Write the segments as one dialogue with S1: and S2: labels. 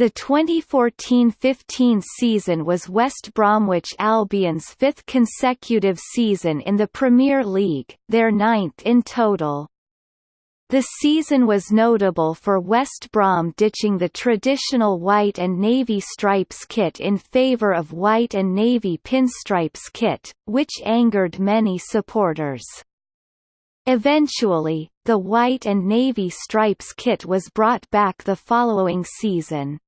S1: The 2014–15 season was West Bromwich Albion's fifth consecutive season in the Premier League, their ninth in total. The season was notable for West Brom ditching the traditional white and navy stripes kit in favour of white and navy pinstripes kit, which angered many supporters. Eventually, the white and navy stripes kit was brought back the following season.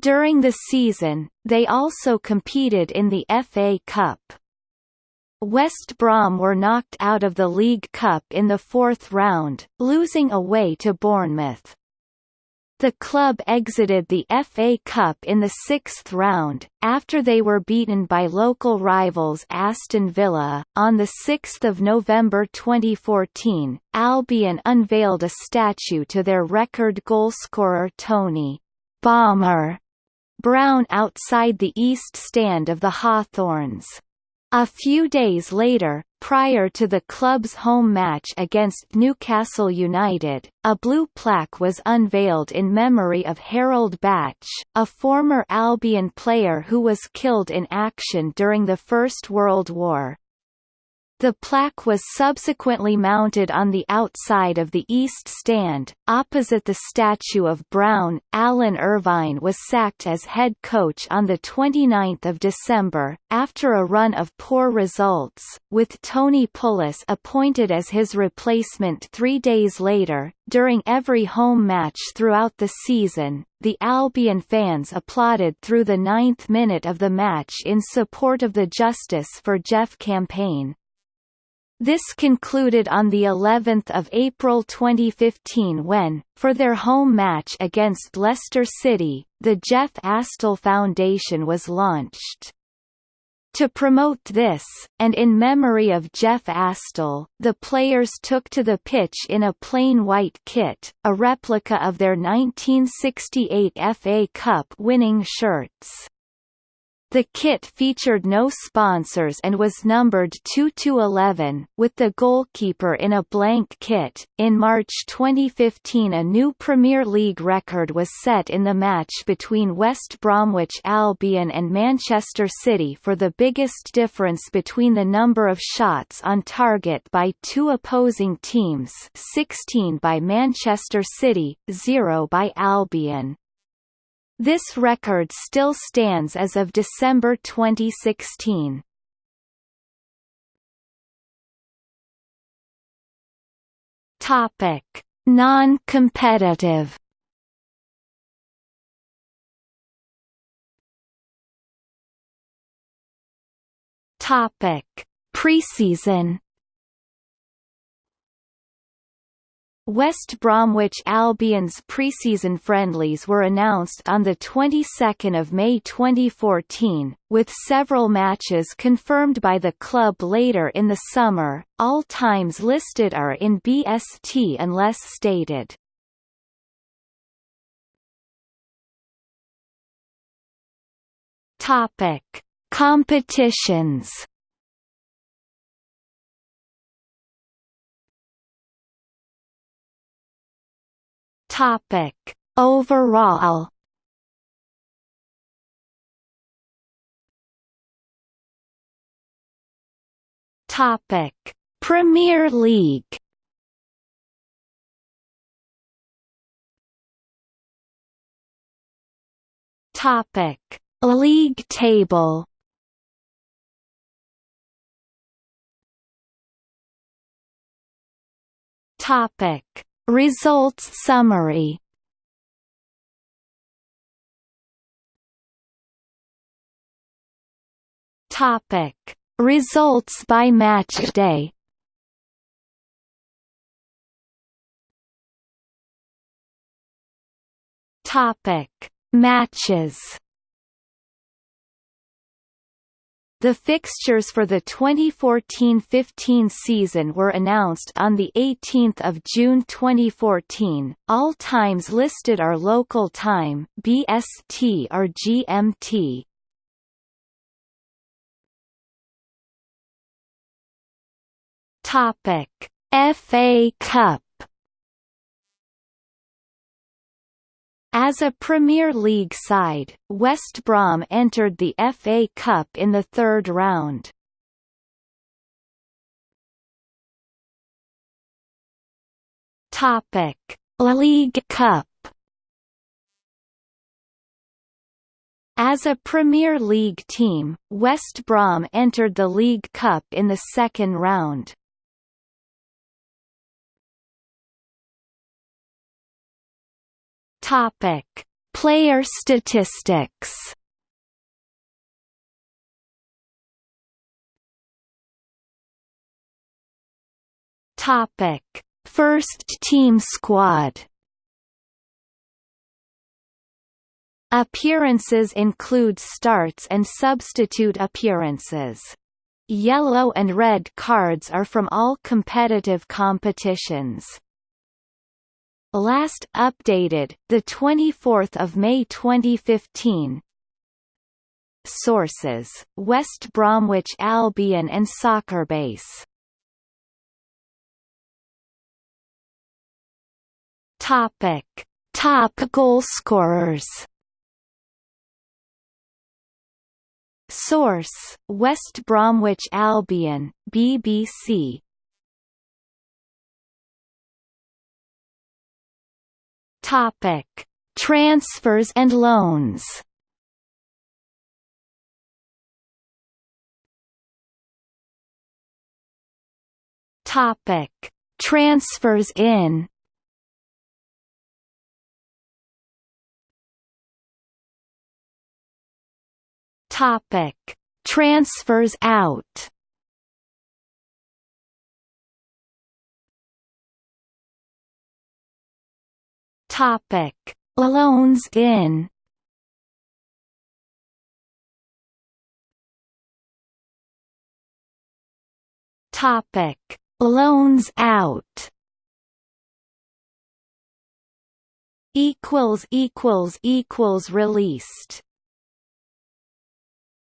S1: During the season, they also competed in the FA Cup. West Brom were knocked out of the League Cup in the fourth round, losing away to Bournemouth. The club exited the FA Cup in the sixth round, after they were beaten by local rivals Aston Villa. On 6 November 2014, Albion unveiled a statue to their record goalscorer Tony Bomber Brown outside the east stand of the Hawthorns. A few days later, prior to the club's home match against Newcastle United, a blue plaque was unveiled in memory of Harold Bache, a former Albion player who was killed in action during the First World War. The plaque was subsequently mounted on the outside of the east stand, opposite the statue of Brown. Alan Irvine was sacked as head coach on 29 December, after a run of poor results, with Tony Pulis appointed as his replacement three days later. During every home match throughout the season, the Albion fans applauded through the ninth minute of the match in support of the Justice for Jeff campaign. This concluded on the 11th of April 2015 when, for their home match against Leicester City, the Jeff Astle Foundation was launched. To promote this, and in memory of Jeff Astle, the players took to the pitch in a plain white kit, a replica of their 1968 FA Cup winning shirts. The kit featured no sponsors and was numbered 2 to 11, with the goalkeeper in a blank kit. In March 2015, a new Premier League record was set in the match between West Bromwich Albion and Manchester City for the biggest difference between the number of shots on target by two opposing teams, 16 by Manchester City, 0 by Albion. This record still stands as of December 2016. Topic: Non-competitive. Topic: Preseason. West Bromwich Albion's preseason friendlies were announced on the 22nd of May 2014, with several matches confirmed by the club later in the summer. All times listed are in BST unless stated. Topic: Competitions Topic Overall? Topic Premier League. Topic League table. Topic Results summary. Topic. Results by match day. Topic. Matches The fixtures for the 2014-15 season were announced on 18 June 2014. All times listed are local time BST or GMT. Topic: FA Cup As a Premier League side, West Brom entered the FA Cup in the third round. Topic: League Cup. As a Premier League team, West Brom entered the League Cup in the second round. Topic: Player statistics. Topic: First team squad. Appearances include starts and substitute appearances. Yellow and red cards are from all competitive competitions. Last updated, the 24th of May 2015. Sources: West Bromwich Albion and Soccerbase. Topic: Top goal scorers. Source: West Bromwich Albion, BBC. Topic: Transfers and loans. Topic: Transfers in. Topic: Transfers out. Topic: Loans in. Topic: Loans out. Equals equals equals released.